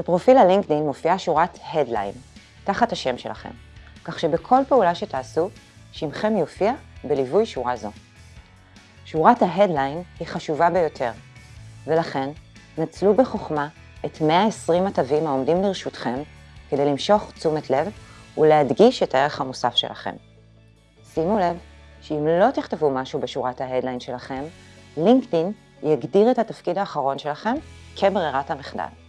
בפרופיל הלינקדאין מופיעה שורת Headline, תחת השם שלכם, כך שבכל פעולה שתעשו, שמכם יופיע בליווי שורה זו. שורת ההדליין היא חשובה ביותר, ולכן נצלו בחוכמה את 120 התווים העומדים לרשותכם כדי למשוך תשומת לב ולהדגיש את הערך המוסף שלכם. שימו לב שאם לא תכתבו משהו בשורת ההדליין שלכם, לינקדאין יגדיר את התפקיד האחרון שלכם כברירת המחדל.